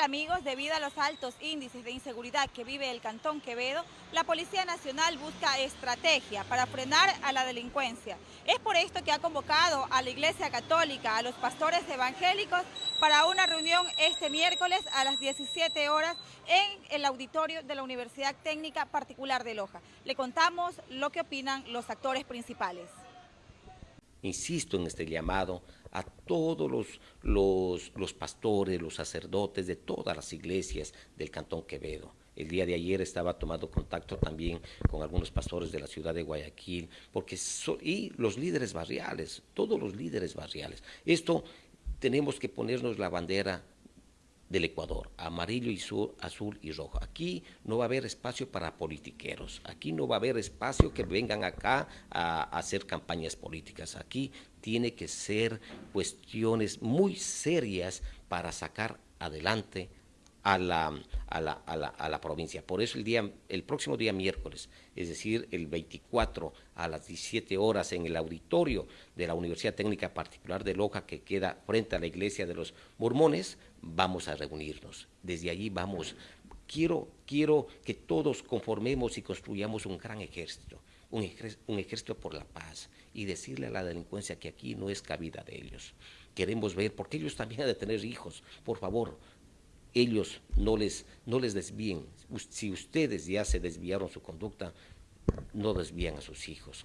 Amigos, debido a los altos índices de inseguridad que vive el Cantón Quevedo, la Policía Nacional busca estrategia para frenar a la delincuencia. Es por esto que ha convocado a la Iglesia Católica, a los pastores evangélicos, para una reunión este miércoles a las 17 horas en el auditorio de la Universidad Técnica Particular de Loja. Le contamos lo que opinan los actores principales. Insisto en este llamado a todos los, los, pastores, los sacerdotes de todas las iglesias del Cantón Quevedo. El día de ayer estaba tomando contacto también con algunos pastores de la ciudad de Guayaquil, porque y los líderes barriales, todos los líderes barriales. Esto tenemos que ponernos la bandera del Ecuador, amarillo y sur, azul y rojo. Aquí no va a haber espacio para politiqueros, aquí no va a haber espacio que vengan acá a, hacer campañas políticas. Aquí tiene que ser cuestiones muy serias para sacar adelante a la, a la, a la, provincia. Por eso el, día, el próximo día miércoles, es decir, el 24 a las 17 horas en el auditorio de la Universidad Técnica Particular de Loja, que queda frente a la iglesia de los mormones, vamos a reunirnos. Desde allí vamos. Quiero, quiero que todos conformemos y construyamos un gran ejército, un ejército, un ejército por la paz y decirle a la delincuencia que aquí no es cabida de ellos. Queremos ver, porque ellos también han de tener hijos, por favor, ellos no les, no les desvíen. Si ustedes ya se desviaron su conducta, no desvían a sus hijos.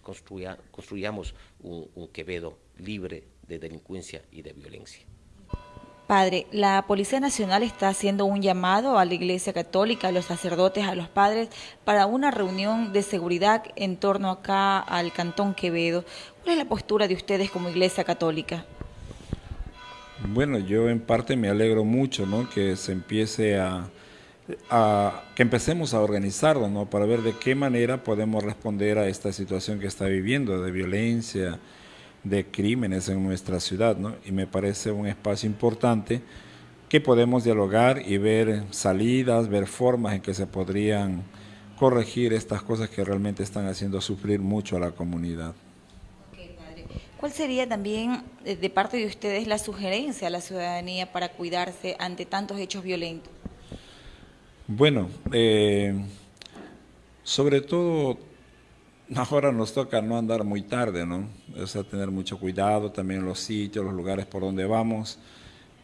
construyamos un, un Quevedo libre de delincuencia y de violencia. Padre, la Policía Nacional está haciendo un llamado a la Iglesia Católica, a los sacerdotes, a los padres, para una reunión de seguridad en torno acá al Cantón Quevedo. ¿Cuál es la postura de ustedes como Iglesia Católica? Bueno, yo en parte me alegro mucho, ¿no? Que se empiece a, que empecemos a organizarlo, ¿no? Para ver de qué manera podemos responder a esta situación que está viviendo de violencia, de crímenes en nuestra ciudad, ¿no? Y me parece un espacio importante que podemos dialogar y ver salidas, ver formas en que se podrían corregir estas cosas que realmente están haciendo sufrir mucho a la comunidad. ¿Cuál sería también eh, de parte de ustedes la sugerencia a la ciudadanía para cuidarse ante tantos hechos violentos? Bueno, eh, sobre todo ahora nos toca no andar muy tarde, ¿no? O sea, tener mucho cuidado también los sitios, los lugares por donde vamos,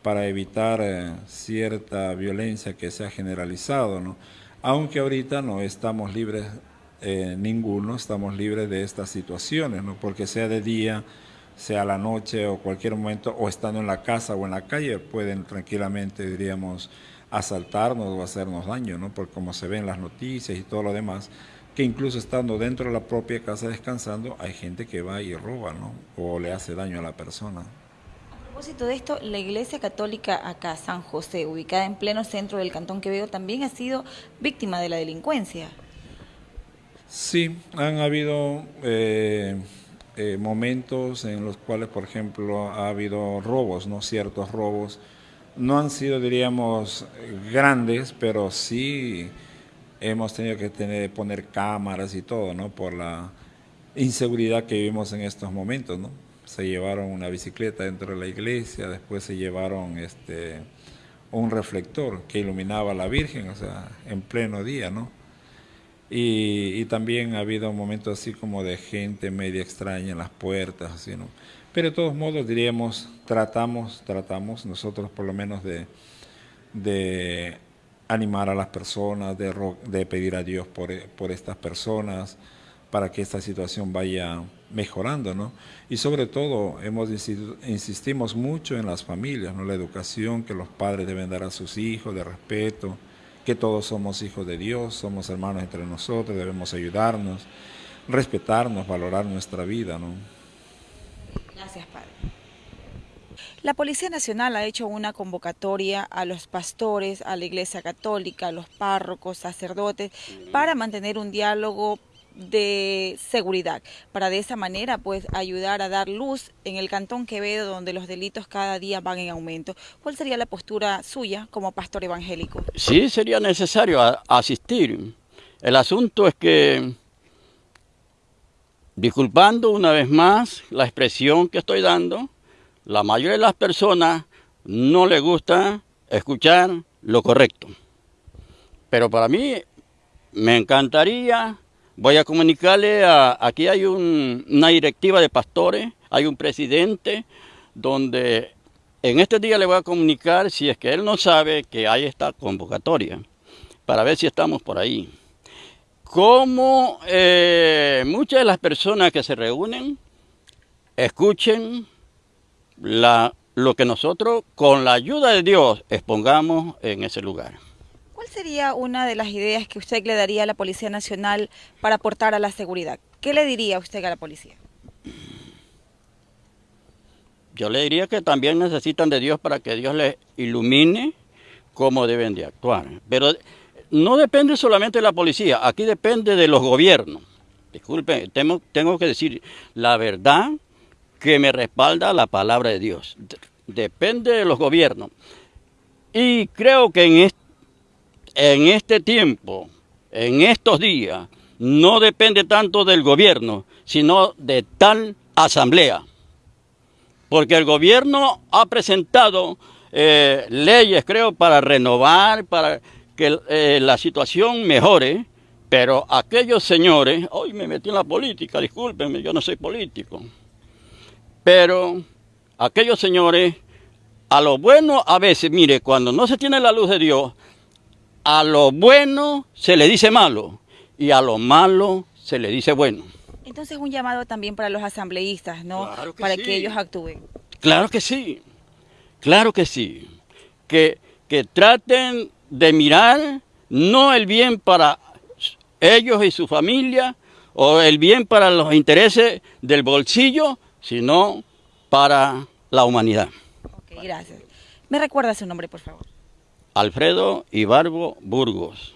para evitar eh, cierta violencia que se ha generalizado, ¿no? Aunque ahorita no estamos libres, ninguno, estamos libres de estas situaciones, ¿no? Porque sea de día, sea la noche o cualquier momento, o estando en la casa o en la calle, pueden tranquilamente, diríamos, asaltarnos o hacernos daño, ¿no? Por como se ve en las noticias y todo lo demás, que incluso estando dentro de la propia casa descansando, hay gente que va y roba, ¿no? O le hace daño a la persona. A propósito de esto, la Iglesia Católica acá, San José, ubicada en pleno centro del Cantón Quevedo, también ha sido víctima de la delincuencia. Sí, han habido... Eh, eh, momentos en los cuales, por ejemplo, ha habido robos, ¿no? Ciertos robos. No han sido, diríamos, grandes, pero sí hemos tenido que tener, poner cámaras y todo, ¿no? Por la inseguridad que vivimos en estos momentos, ¿no? Se llevaron una bicicleta dentro de la iglesia, después se llevaron este un reflector que iluminaba a la Virgen, o sea, en pleno día, ¿no? Y, también ha habido momentos así como de gente media extraña en las puertas, así, ¿no? Pero de todos modos diríamos, tratamos, tratamos nosotros por lo menos de, de animar a las personas, de, de pedir a Dios por, por estas personas, para que esta situación vaya mejorando, ¿no? Y sobre todo, hemos insistimos mucho en las familias, ¿no? La educación que los padres deben dar a sus hijos, de respeto, que todos somos hijos de Dios, somos hermanos entre nosotros, debemos ayudarnos, respetarnos, valorar nuestra vida. ¿no? Gracias, Padre. La Policía Nacional ha hecho una convocatoria a los pastores, a la Iglesia Católica, a los párrocos, sacerdotes, para mantener un diálogo de seguridad, para de esa manera pues ayudar a dar luz en el Cantón Quevedo donde los delitos cada día van en aumento. ¿Cuál sería la postura suya como pastor evangélico? Sí, sería necesario asistir. El asunto es que, disculpando una vez más la expresión que estoy dando, la mayoría de las personas no les gusta escuchar lo correcto. Pero para mí me encantaría, voy a comunicarle, a, aquí hay una directiva de pastores, hay un presidente, donde en este día le voy a comunicar si es que él no sabe que hay esta convocatoria, para ver si estamos por ahí. Como eh, muchas de las personas que se reúnen escuchen la, lo que nosotros, con la ayuda de Dios, expongamos en ese lugar. ¿Cuál sería una de las ideas que usted le daría a la Policía Nacional para aportar a la seguridad? ¿Qué le diría usted a la policía? Yo le diría que también necesitan de Dios para que Dios les ilumine cómo deben de actuar. Pero no depende solamente de la policía, aquí depende de los gobiernos. Disculpen, tengo, que decir la verdad que me respalda la palabra de Dios. Depende de los gobiernos. Y creo que en este, en este tiempo, en estos días, no depende tanto del gobierno, sino de tal asamblea. Porque el gobierno ha presentado eh, leyes, creo, para renovar, para que eh, la situación mejore, pero aquellos señores, hoy me metí en la política, discúlpenme, yo no soy político, pero aquellos señores, a lo bueno a veces, mire, cuando no se tiene la luz de Dios, a lo bueno se le dice malo y a lo malo se le dice bueno. Entonces un llamado también para los asambleístas, ¿no? para que ellos actúen. Claro que sí, claro que sí. Que, que traten de mirar no el bien para ellos y su familia o el bien para los intereses del bolsillo, sino para la humanidad. Ok, gracias. ¿Me recuerda su nombre, por favor? Alfredo Ibarbo Burgos.